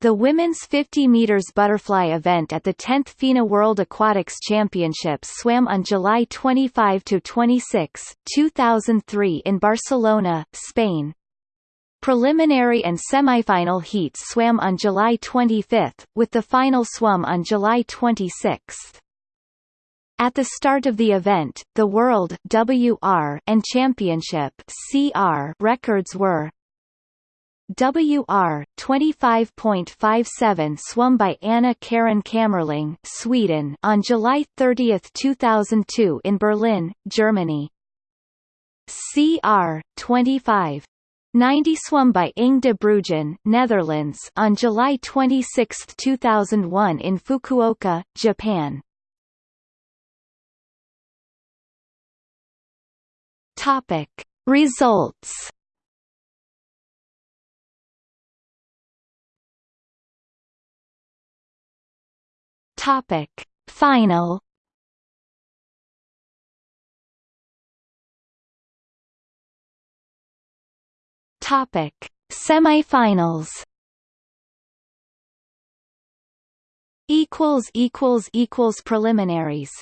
The women's 50 meters butterfly event at the 10th FINA World Aquatics Championships swam on July 25 to 26, 2003 in Barcelona, Spain. Preliminary and semifinal heats swam on July 25, with the final swum on July 26. At the start of the event, the World WR and Championship CR records were WR 25.57 swum by Anna Karin Kammerling, Sweden, on July 30, 2002 in Berlin, Germany. CR 25 90 swum by Inge de Bruijn, Netherlands, on July 26, 2001 in Fukuoka, Japan. Topic Results Topic. Final. Topic. Semifinals. Equals equals equals preliminaries